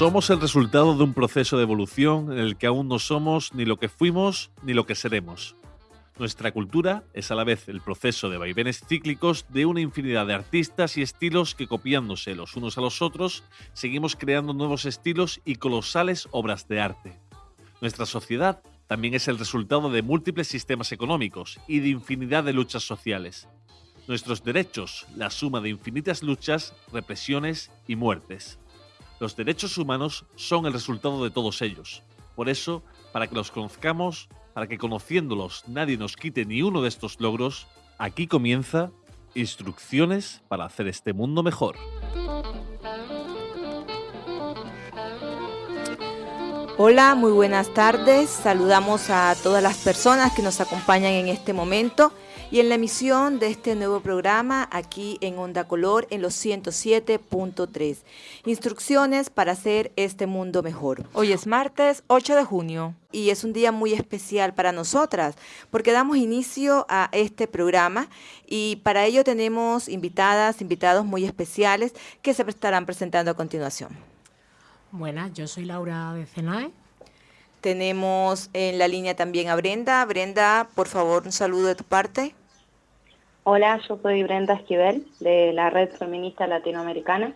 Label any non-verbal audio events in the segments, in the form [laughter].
Somos el resultado de un proceso de evolución en el que aún no somos ni lo que fuimos ni lo que seremos. Nuestra cultura es a la vez el proceso de vaivenes cíclicos de una infinidad de artistas y estilos que copiándose los unos a los otros, seguimos creando nuevos estilos y colosales obras de arte. Nuestra sociedad también es el resultado de múltiples sistemas económicos y de infinidad de luchas sociales. Nuestros derechos, la suma de infinitas luchas, represiones y muertes. Los derechos humanos son el resultado de todos ellos. Por eso, para que los conozcamos, para que conociéndolos nadie nos quite ni uno de estos logros, aquí comienza Instrucciones para hacer este mundo mejor. Hola, muy buenas tardes. Saludamos a todas las personas que nos acompañan en este momento y en la emisión de este nuevo programa aquí en Onda Color en los 107.3. Instrucciones para hacer este mundo mejor. Hoy es martes 8 de junio y es un día muy especial para nosotras porque damos inicio a este programa y para ello tenemos invitadas, invitados muy especiales que se estarán presentando a continuación. Buenas, yo soy Laura de Cenae. Tenemos en la línea también a Brenda. Brenda, por favor, un saludo de tu parte. Hola, yo soy Brenda Esquivel, de la Red Feminista Latinoamericana.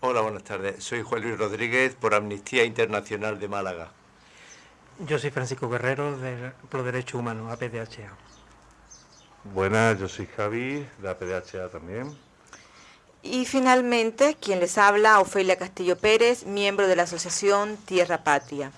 Hola, buenas tardes. Soy Juan Luis Rodríguez por Amnistía Internacional de Málaga. Yo soy Francisco Guerrero de Pro Derechos Humanos, APDHA. Buenas, yo soy Javi, de APDHA también. Y finalmente, quien les habla, Ofelia Castillo Pérez, miembro de la Asociación Tierra Patria.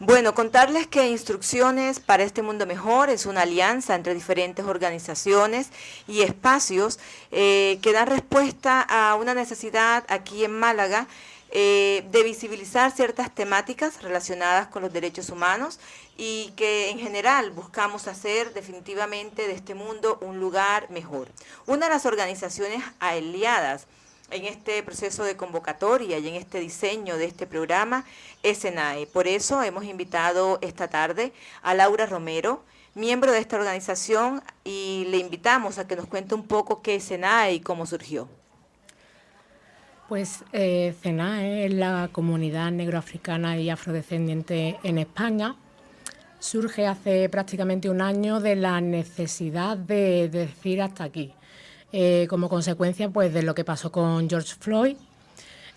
Bueno, contarles que Instrucciones para este Mundo Mejor es una alianza entre diferentes organizaciones y espacios eh, que dan respuesta a una necesidad aquí en Málaga eh, de visibilizar ciertas temáticas relacionadas con los derechos humanos y que en general buscamos hacer definitivamente de este mundo un lugar mejor. Una de las organizaciones aliadas en este proceso de convocatoria y en este diseño de este programa es SENAE. Por eso hemos invitado esta tarde a Laura Romero, miembro de esta organización, y le invitamos a que nos cuente un poco qué es SENAE y cómo surgió. Pues eh, es la comunidad negroafricana y afrodescendiente en España. Surge hace prácticamente un año de la necesidad de decir hasta aquí eh, como consecuencia pues, de lo que pasó con George Floyd.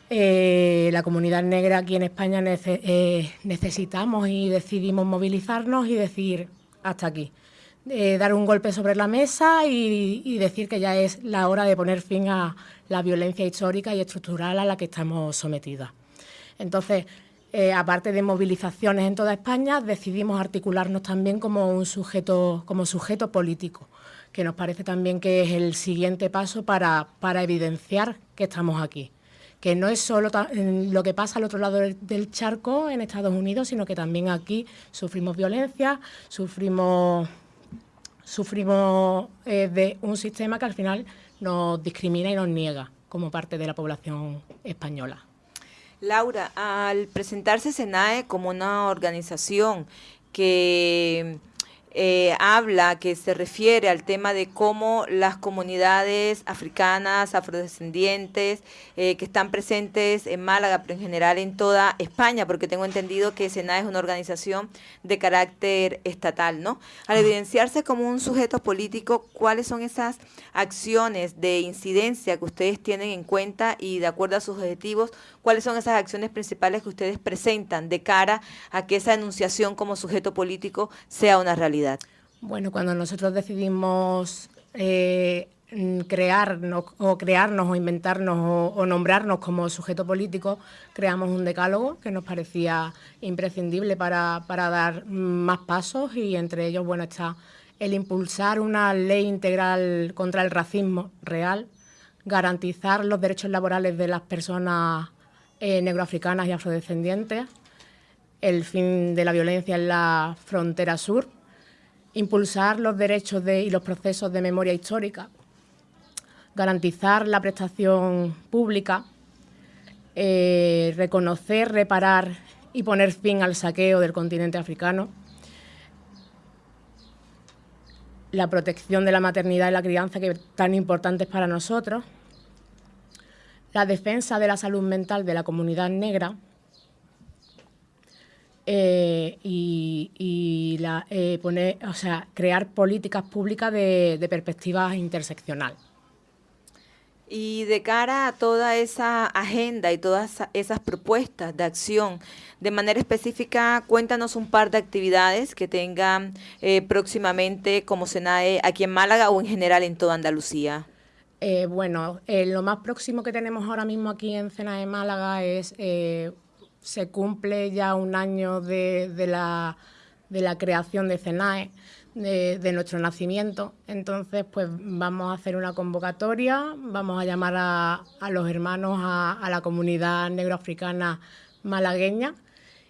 Eh, la comunidad negra aquí en España eh, necesitamos y decidimos movilizarnos y decir hasta aquí. dar un golpe sobre la mesa y, decir que ya es la hora de poner fin a la violencia histórica y estructural a la que estamos sometidas. Entonces, aparte de movilizaciones en toda España, decidimos articularnos también como un sujeto, como sujeto político que nos parece también que es el siguiente paso para, evidenciar que estamos aquí que no es solo lo que pasa al otro lado del charco en Estados Unidos, sino que también aquí sufrimos violencia, sufrimos, sufrimos eh, de un sistema que al final nos discrimina y nos niega como parte de la población española. Laura, al presentarse SENAE como una organización que eh, habla, que se refiere al tema de cómo las comunidades africanas, afrodescendientes, eh, que están presentes en Málaga, pero en general en toda España, porque tengo entendido que SENA es una organización de carácter estatal, ¿no? Al evidenciarse como un sujeto político, ¿cuáles son esas acciones de incidencia que ustedes tienen en cuenta y de acuerdo a sus objetivos, cuáles son esas acciones principales que ustedes presentan de cara a que esa enunciación como sujeto político sea una realidad? Bueno, cuando nosotros decidimos eh, crearnos o crearnos o inventarnos o, nombrarnos como sujeto político, creamos un decálogo que nos parecía imprescindible para, dar más pasos y entre ellos, bueno, está el impulsar una ley integral contra el racismo real, garantizar los derechos laborales de las personas eh, negroafricanas y afrodescendientes, el fin de la violencia en la frontera sur, impulsar los derechos y los procesos de memoria histórica, garantizar la prestación pública, eh, reconocer, reparar y poner fin al saqueo del continente africano, la protección de la maternidad y la crianza que tan importantes para nosotros, la defensa de la salud mental de la comunidad negra eh, y, la, eh, poner, o sea, crear políticas públicas de, de perspectiva interseccional. Y de cara a toda esa agenda y todas esas propuestas de acción, de manera específica, cuéntanos un par de actividades que tengan eh, próximamente como SENAE aquí en Málaga o en general en toda Andalucía. Eh, bueno, eh, lo más próximo que tenemos ahora mismo aquí en SENAE Málaga es, se cumple ya un año de, la, de la creación de SENAE de, nuestro nacimiento. Entonces, pues vamos a hacer una convocatoria, vamos a llamar a, los hermanos, a, la comunidad negroafricana malagueña.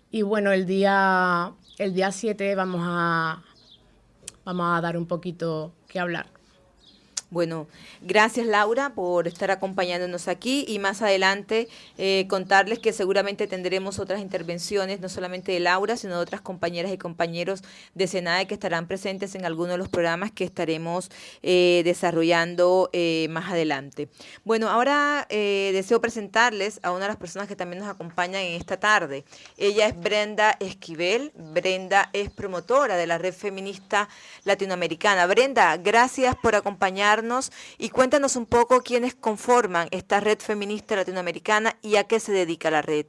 Y bueno, el día, el día 7 vamos a, vamos a dar un poquito que hablar. Bueno, gracias Laura por estar acompañándonos aquí y más adelante eh, contarles que seguramente tendremos otras intervenciones, no solamente de Laura, sino de otras compañeras y compañeros de SENADE que estarán presentes en algunos de los programas que estaremos eh, desarrollando eh, más adelante. Bueno, ahora deseo presentarles a una de las personas que también nos acompañan en esta tarde. Ella es Brenda Esquivel. Brenda es promotora de la Red Feminista Latinoamericana. Brenda, gracias por acompañarnos y cuéntanos un poco quiénes conforman esta red feminista latinoamericana y a qué se dedica la red.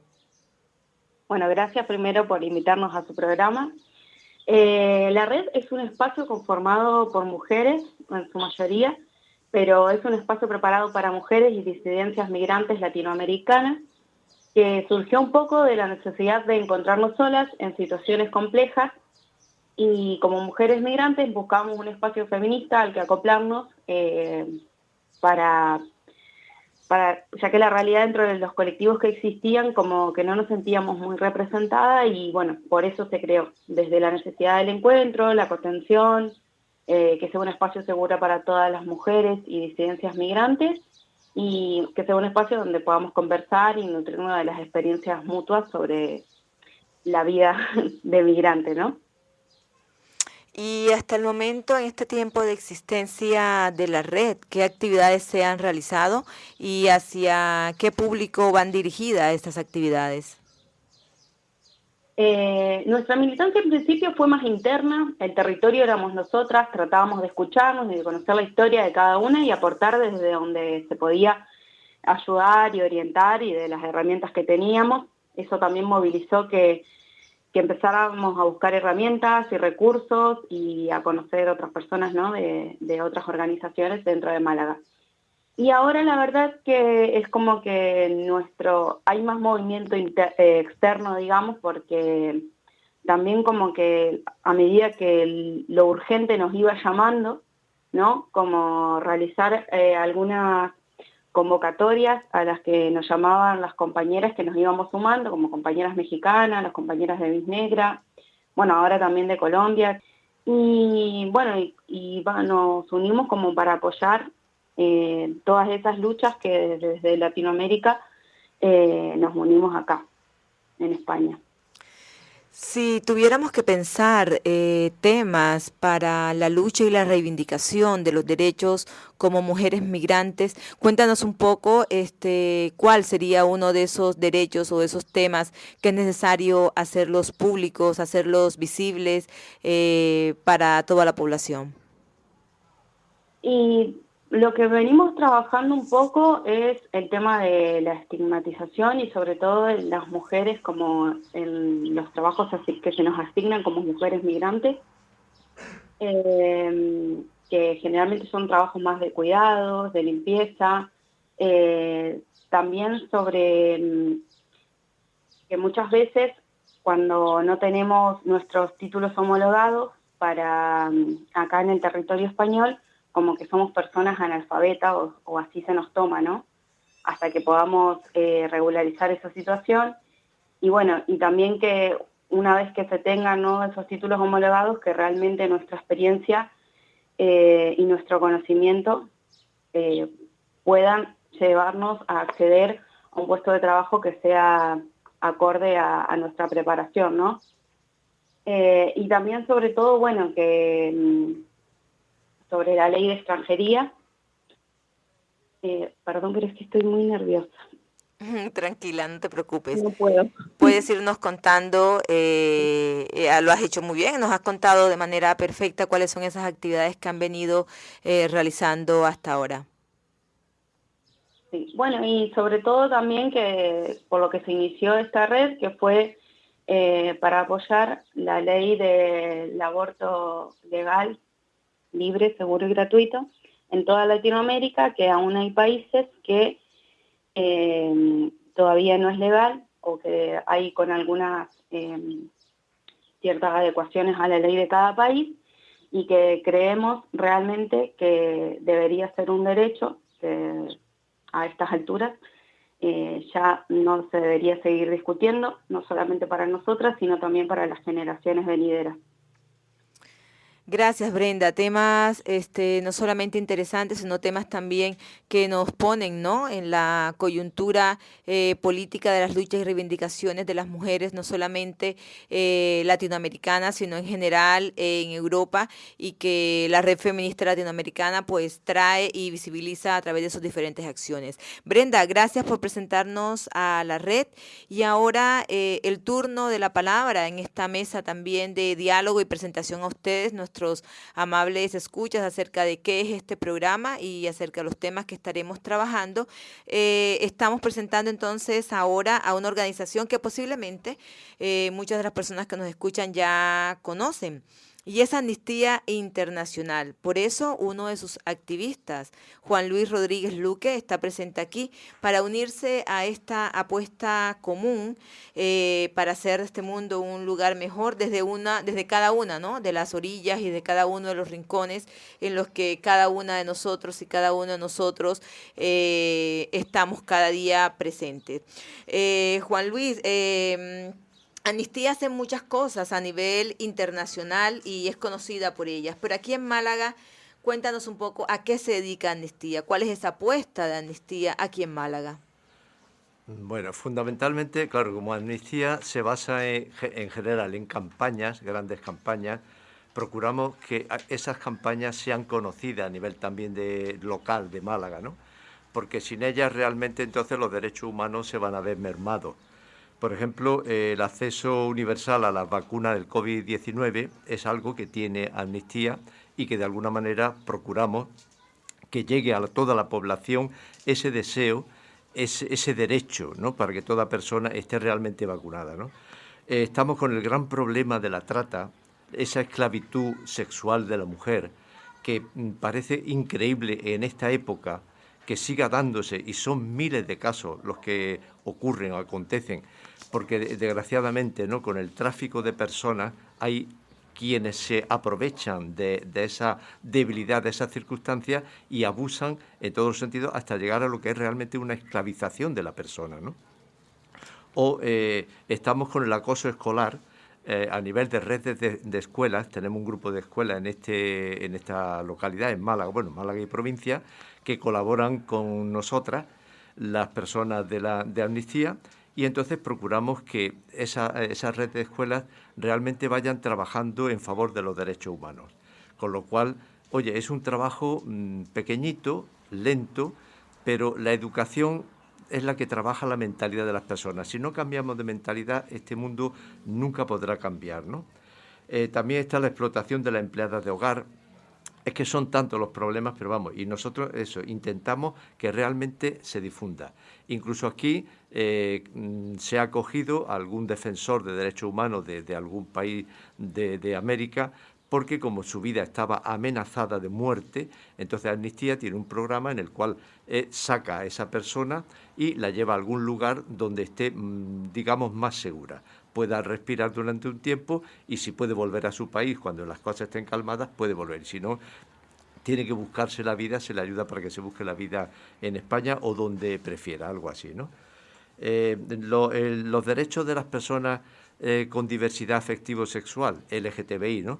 Bueno, gracias primero por invitarnos a su programa. Eh, la red es un espacio conformado por mujeres, en su mayoría, pero es un espacio preparado para mujeres y disidencias migrantes latinoamericanas que surgió un poco de la necesidad de encontrarnos solas en situaciones complejas y como mujeres migrantes buscamos un espacio feminista al que acoplarnos eh, para, ya que la realidad dentro de los colectivos que existían como que no nos sentíamos muy representadas y bueno, por eso se creó, desde la necesidad del encuentro, la contención, eh, que sea un espacio seguro para todas las mujeres y disidencias migrantes y que sea un espacio donde podamos conversar y nutrirnos de las experiencias mutuas sobre la vida [laughs] de migrante, ¿no? Y hasta el momento, en este tiempo de existencia de la red, ¿qué actividades se han realizado y hacia qué público van dirigidas estas actividades? Eh, nuestra militancia en principio fue más interna, el territorio éramos nosotras, tratábamos de escucharnos y de conocer la historia de cada una y aportar desde donde se podía ayudar y orientar y de las herramientas que teníamos. Eso también movilizó que que empezáramos a buscar herramientas y recursos y a conocer otras personas de, otras organizaciones dentro de Málaga. Y ahora la verdad que es como que nuestro, hay más movimiento eh, externo, digamos, porque también como que a medida que lo urgente nos iba llamando, ¿no? Como realizar eh, algunas convocatorias a las que nos llamaban las compañeras que nos íbamos sumando, como compañeras mexicanas, las compañeras de Vis Negra, bueno, ahora también de Colombia. Y bueno, y, nos unimos como para apoyar eh, todas esas luchas que desde Latinoamérica eh, nos unimos acá, en España. Si tuviéramos que pensar eh, temas para la lucha y la reivindicación de los derechos como mujeres migrantes, cuéntanos un poco este, cuál sería uno de esos derechos o esos temas que es necesario hacerlos públicos, hacerlos visibles eh, para toda la población. Y lo que venimos trabajando un poco es el tema de la estigmatización y sobre todo en las mujeres como en los trabajos que se nos asignan como mujeres migrantes, eh, que generalmente son trabajos más de cuidados, de limpieza, eh, también sobre mm, que muchas veces cuando no tenemos nuestros títulos homologados para mm, acá en el territorio español, como que somos personas analfabetas o, así se nos toma, ¿no? Hasta que podamos eh, regularizar esa situación. Y bueno, y también que una vez que se tengan esos títulos homologados, que realmente nuestra experiencia eh, y nuestro conocimiento eh, puedan llevarnos a acceder a un puesto de trabajo que sea acorde a, nuestra preparación, ¿no? y también sobre todo, bueno, que mm, sobre la ley de extranjería, Eh, perdón, pero es que estoy muy nerviosa. [laughs] Tranquila, no te preocupes. No puedo. Puedes irnos contando, eh, eh, lo has hecho muy bien, nos has contado de manera perfecta cuáles son esas actividades que han venido eh, realizando hasta ahora. Sí, bueno, y sobre todo también que por lo que se inició esta red, que fue para apoyar la ley del aborto legal, libre, seguro y gratuito en toda Latinoamérica, que aún hay países que eh, todavía no es legal o que hay con algunas eh, ciertas adecuaciones a la ley de cada país y que creemos realmente que debería ser un derecho a estas alturas eh, ya no se debería seguir discutiendo, no solamente para nosotras, sino también para las generaciones venideras. Gracias, Brenda. Temas este, no solamente interesantes, sino temas también que nos ponen ¿no? en la coyuntura eh, política de las luchas y reivindicaciones de las mujeres, no solamente eh, latinoamericanas, sino en general en Europa, y que la red feminista latinoamericana pues trae y visibiliza a través de sus diferentes acciones. Brenda, gracias por presentarnos a la red y ahora eh, el turno de la palabra en esta mesa también de diálogo y presentación a ustedes nuestros amables escuchas acerca de qué es este programa y acerca de los temas que estaremos trabajando. Eh, estamos presentando entonces ahora a una organización que posiblemente eh, muchas de las personas que nos escuchan ya conocen y es Amnistía Internacional. Por eso uno de sus activistas, Juan Luis Rodríguez Luque, está presente aquí para unirse a esta apuesta común eh, para hacer de este mundo un lugar mejor desde una, desde cada una, ¿no? De las orillas y de cada uno de los rincones en los que cada una de nosotros y cada uno de nosotros eh, estamos cada día presentes. Eh, Juan Luis, Amnistía hace muchas cosas a nivel internacional y es conocida por ellas, pero aquí en Málaga, cuéntanos un poco a qué se dedica Amnistía, cuál es esa apuesta de Amnistía aquí en Málaga. Bueno, fundamentalmente, claro, como Amnistía se basa en, general en campañas, grandes campañas, procuramos que esas campañas sean conocidas a nivel también de local de Málaga, ¿no? Porque sin ellas realmente entonces los derechos humanos se van a ver mermados. Por ejemplo, el acceso universal a la vacuna del COVID-19 es algo que tiene amnistía y que de alguna manera procuramos que llegue a toda la población ese deseo, ese, derecho, ¿no? para que toda persona esté realmente vacunada. Eh, estamos con el gran problema de la trata, esa esclavitud sexual de la mujer, que mm, parece increíble en esta época que siga dándose, y son miles de casos los que ocurren o acontecen, porque desgraciadamente ¿no? con el tráfico de personas hay quienes se aprovechan de, esa debilidad, de esas circunstancias y abusan en todos los sentidos hasta llegar a lo que es realmente una esclavización de la persona. ¿no? O eh, estamos con el acoso escolar, eh, a nivel de redes de, escuelas, tenemos un grupo de escuelas en, este, en esta localidad, en Málaga, bueno, Málaga y provincia, que colaboran con nosotras, las personas de, la, de Amnistía, y entonces procuramos que esa, esa red de escuelas realmente vayan trabajando en favor de los derechos humanos. Con lo cual, oye, es un trabajo mm, pequeñito, lento, pero la educación es la que trabaja la mentalidad de las personas. Si no cambiamos de mentalidad, este mundo nunca podrá cambiar. ¿no? Eh, también está la explotación de la empleada de hogar, es que son tantos los problemas, pero vamos, y nosotros eso, intentamos que realmente se difunda. Incluso aquí eh, mm, se ha acogido algún defensor de derechos humanos de, algún país de, América, porque como su vida estaba amenazada de muerte, entonces Amnistía tiene un programa en el cual eh, saca a esa persona y la lleva a algún lugar donde esté, mm, digamos, más segura pueda respirar durante un tiempo y si puede volver a su país cuando las cosas estén calmadas, puede volver. Si no, tiene que buscarse la vida, se le ayuda para que se busque la vida en España o donde prefiera, algo así, ¿no? Eh, los derechos de las personas eh, con diversidad afectivo-sexual, LGTBI, ¿no?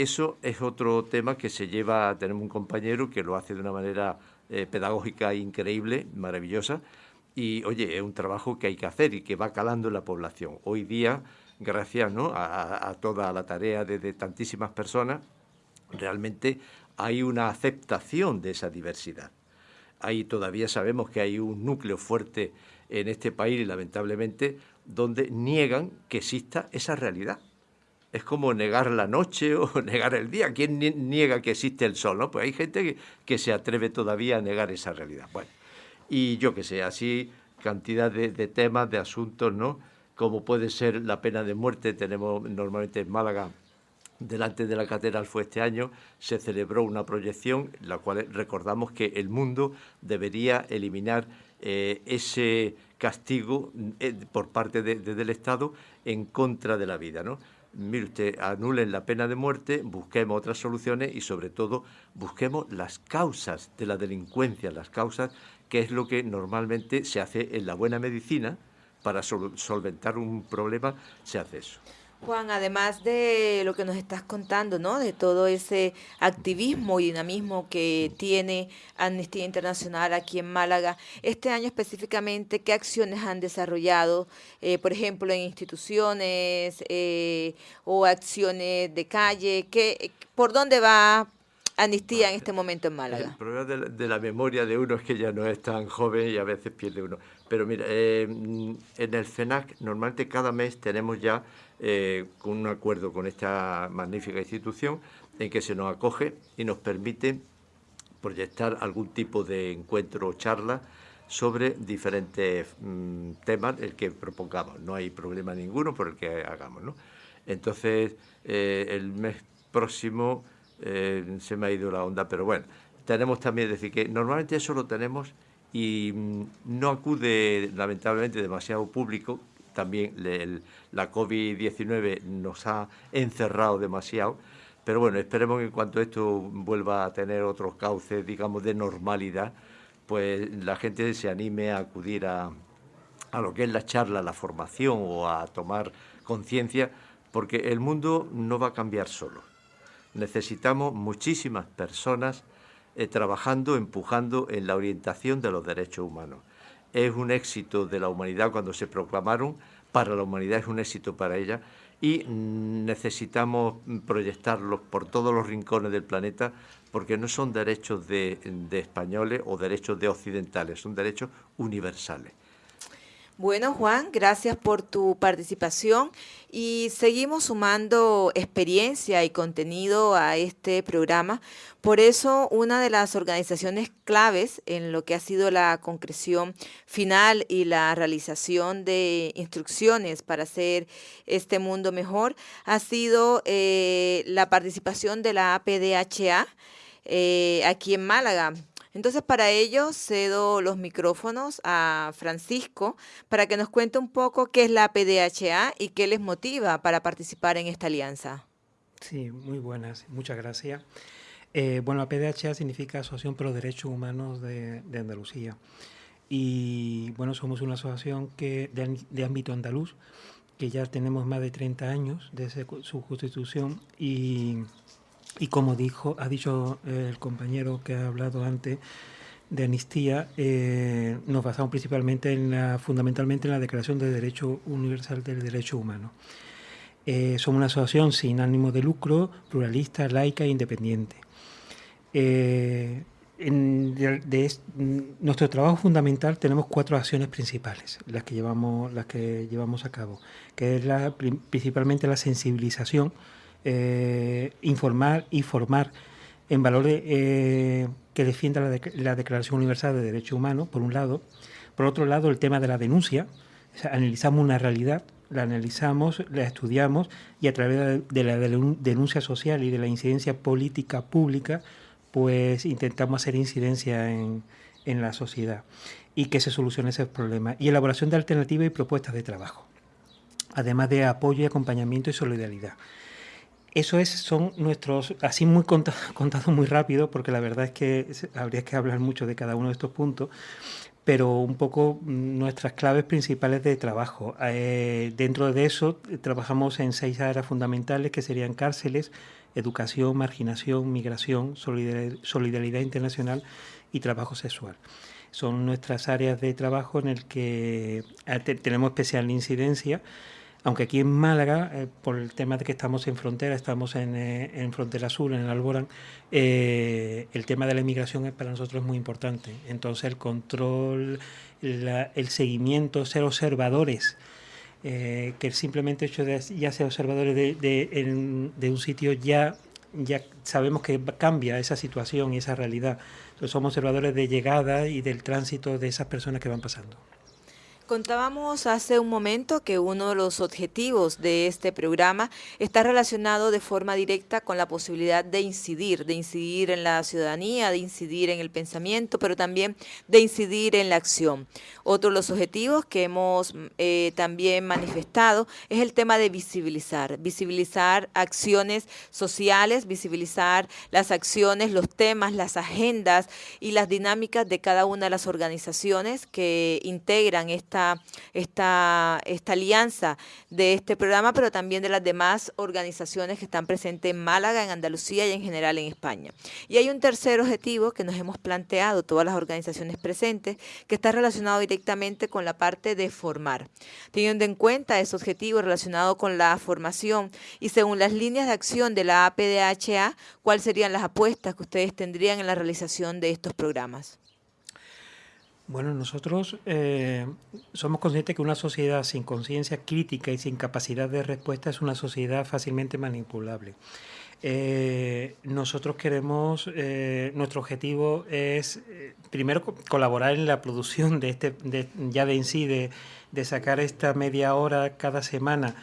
Eso es otro tema que se lleva, tenemos un compañero que lo hace de una manera eh, pedagógica increíble, maravillosa, y oye, es un trabajo que hay que hacer y que va calando en la población. Hoy día, gracias a, toda la tarea de, tantísimas personas, realmente hay una aceptación de esa diversidad. ahí todavía sabemos que hay un núcleo fuerte en este país, lamentablemente, donde niegan que exista esa realidad. Es como negar la noche [laughs] o negar el día. ¿Quién niega que existe el sol? ¿no? Pues hay gente que, se atreve todavía a negar esa realidad. Bueno, y yo que sé, así cantidad de, de temas, de asuntos, ¿no? Como puede ser la pena de muerte, tenemos normalmente en Málaga delante de la catedral fue este año, se celebró una proyección, la cual recordamos que el mundo debería eliminar eh, ese castigo eh, por parte del Estado en contra de la vida. ¿no? Mire usted, anulen la pena de muerte, busquemos otras soluciones y sobre todo busquemos las causas de la delincuencia, las causas que es lo que normalmente se hace en la buena medicina para solventar un problema, se hace eso. Juan, además de lo que nos estás contando, ¿no? De todo ese activismo y dinamismo que tiene Amnistía Internacional aquí en Málaga, este año específicamente, ¿qué acciones han desarrollado, eh, por ejemplo, en instituciones eh, o acciones de calle? ¿Qué, ¿Por dónde va Amnistía en este momento en Málaga? El problema de la, memoria de uno es que ya no es tan joven y a veces pierde uno. Pero mira, eh, en el FENAC normalmente cada mes tenemos ya eh, un acuerdo con esta magnífica institución en que se nos acoge y nos permite proyectar algún tipo de encuentro o charla sobre diferentes mm, temas el que propongamos. No hay problema ninguno por el que hagamos. ¿no? Entonces, eh, el mes próximo se me ha ido la onda, pero bueno, tenemos también, decir, que normalmente eso lo tenemos y mm, no acude lamentablemente demasiado público, también la COVID-19 nos ha encerrado demasiado, pero bueno, esperemos que en cuanto esto vuelva a tener otros cauces, digamos, de normalidad, pues la gente se anime a acudir a, a lo que es la charla, la formación o a tomar conciencia, porque el mundo no va a cambiar solo. Necesitamos muchísimas personas eh, trabajando, empujando en la orientación de los derechos humanos es un éxito de la humanidad cuando se proclamaron, para la humanidad es un éxito para ella y necesitamos proyectarlos por todos los rincones del planeta porque no son derechos de, de españoles o derechos de occidentales, son derechos universales. Bueno, Juan, gracias por tu participación y seguimos sumando experiencia y contenido a este programa. Por eso, una de las organizaciones claves en lo que ha sido la concreción final y la realización de instrucciones para hacer este mundo mejor ha sido eh, la participación de la APDHA eh, aquí en Málaga. Entonces, para ello cedo los micrófonos a Francisco para que nos cuente un poco qué es la PDHA y qué les motiva para participar en esta alianza. Sí, muy buenas, muchas gracias. Eh, bueno, la PDHA significa Asociación por los Derechos Humanos de, Andalucía. Y bueno, somos una asociación que de, ámbito andaluz, que ya tenemos más de 30 años desde su constitución y y como dijo, ha dicho eh, el compañero que ha hablado antes de amnistía, eh, nos basamos principalmente en la, fundamentalmente en la Declaración de Derecho Universal del Derecho Humano. Eh, somos una asociación sin ánimo de lucro, pluralista, laica e independiente. en de, nuestro trabajo fundamental tenemos cuatro acciones principales, las que llevamos, las que llevamos a cabo, que es principalmente la sensibilización eh, informar y formar en valores eh, que defienda la, Declaración Universal de Derechos Humanos, por un lado. Por otro lado, el tema de la denuncia. analizamos una realidad, la analizamos, la estudiamos y a través de la denuncia social y de la incidencia política pública, pues intentamos hacer incidencia en, en la sociedad y que se solucione ese problema. Y elaboración de alternativas y propuestas de trabajo, además de apoyo y acompañamiento y solidaridad. Eso es, son nuestros, así muy [laughs] contado, muy rápido, porque la verdad es que habría que hablar mucho de cada uno de estos puntos, pero un poco nuestras claves principales de trabajo. Eh, dentro de eso trabajamos en seis áreas fundamentales que serían cárceles, educación, marginación, migración, solidaridad, internacional y trabajo sexual. Son nuestras áreas de trabajo en el que eh, tenemos especial incidencia aunque aquí en Málaga, eh, por el tema de que estamos en frontera, estamos en, eh, en frontera sur, en el Alborán, eh, el tema de la inmigración para nosotros es muy importante. Entonces el control, el seguimiento, ser observadores, que simplemente hecho de ya ser observadores de, de, de un sitio ya ya sabemos que cambia esa situación y esa realidad. Entonces somos observadores de llegada y del tránsito de esas personas que van pasando. Contábamos hace un momento que uno de los objetivos de este programa está relacionado de forma directa con la posibilidad de incidir, de incidir en la ciudadanía, de incidir en el pensamiento, pero también de incidir en la acción. Otro de los objetivos que hemos eh, también manifestado es el tema de visibilizar, visibilizar acciones sociales, visibilizar las acciones, los temas, las agendas y las dinámicas de cada una de las organizaciones que integran esta esta, alianza de este programa, pero también de las demás organizaciones que están presentes en Málaga, en Andalucía y en general en España. Y hay un tercer objetivo que nos hemos planteado todas las organizaciones presentes, que está relacionado directamente con la parte de formar. Teniendo en cuenta ese objetivo relacionado con la formación y según las líneas de acción de la APDHA, ¿cuáles serían las apuestas que ustedes tendrían en la realización de estos programas? Bueno, nosotros eh, somos conscientes que una sociedad sin conciencia crítica y sin capacidad de respuesta es una sociedad fácilmente manipulable. Eh, nosotros queremos, eh, nuestro objetivo es primero colaborar en la producción de este, ya de en sí, de, sacar esta media hora cada semana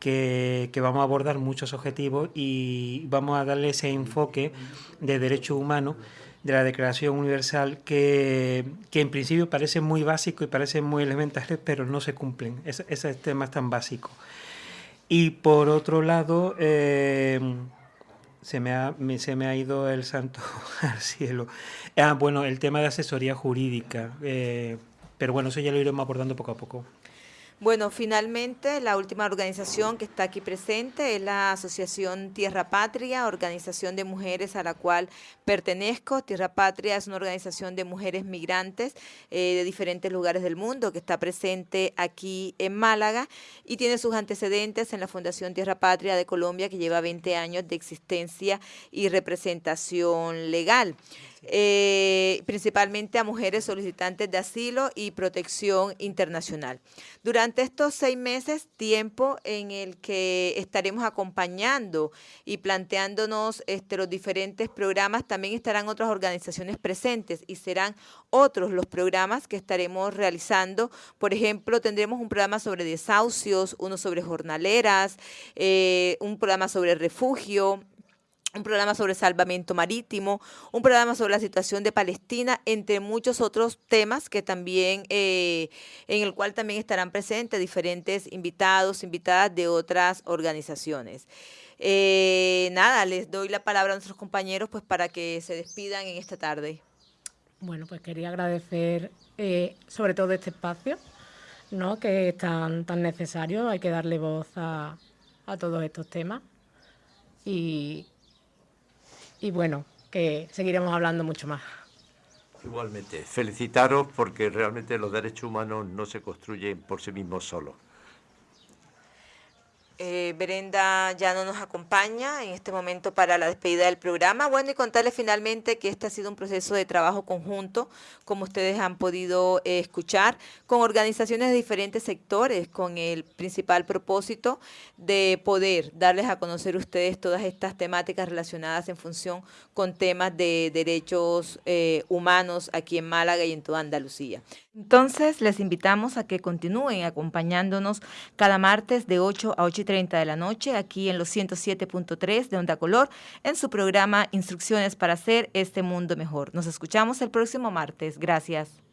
que, que, vamos a abordar muchos objetivos y vamos a darle ese enfoque de derechos humanos de la Declaración Universal que, en principio parece muy básico y parece muy elemental, pero no se cumplen. Es, ese tema es tan básico. Y por otro lado, eh, se, me ha, se me ha ido el santo [laughs] al cielo. Ah, bueno, el tema de asesoría jurídica. Eh, pero bueno, eso ya lo iremos abordando poco a poco. Bueno, finalmente la última organización que está aquí presente es la Asociación Tierra Patria, organización de mujeres a la cual pertenezco. Tierra Patria es una organización de mujeres migrantes eh, de diferentes lugares del mundo que está presente aquí en Málaga y tiene sus antecedentes en la Fundación Tierra Patria de Colombia que lleva 20 años de existencia y representación legal eh, principalmente a mujeres solicitantes de asilo y protección internacional. Durante estos seis meses, tiempo en el que estaremos acompañando y planteándonos este, los diferentes programas, también estarán otras organizaciones presentes y serán otros los programas que estaremos realizando. Por ejemplo, tendremos un programa sobre desahucios, uno sobre jornaleras, eh, un programa sobre refugio, un programa sobre salvamento marítimo, un programa sobre la situación de Palestina, entre muchos otros temas que también, eh, en el cual también estarán presentes diferentes invitados, invitadas de otras organizaciones. Eh, nada, les doy la palabra a nuestros compañeros pues para que se despidan en esta tarde. Bueno, pues quería agradecer eh, sobre todo este espacio, ¿no? que es tan, tan necesario, hay que darle voz a, a todos estos temas. Y y bueno, que seguiremos hablando mucho más. Igualmente, felicitaros porque realmente los derechos humanos no se construyen por sí mismos solos. Eh, Brenda ya no nos acompaña en este momento para la despedida del programa. Bueno, y contarles finalmente que este ha sido un proceso de trabajo conjunto, como ustedes han podido eh, escuchar, con organizaciones de diferentes sectores, con el principal propósito de poder darles a conocer ustedes todas estas temáticas relacionadas en función con temas de derechos eh, humanos aquí en Málaga y en toda Andalucía. Entonces, les invitamos a que continúen acompañándonos cada martes de 8 a 8 y 30 de la noche aquí en los 107.3 de Onda Color en su programa Instrucciones para hacer este mundo mejor. Nos escuchamos el próximo martes. Gracias.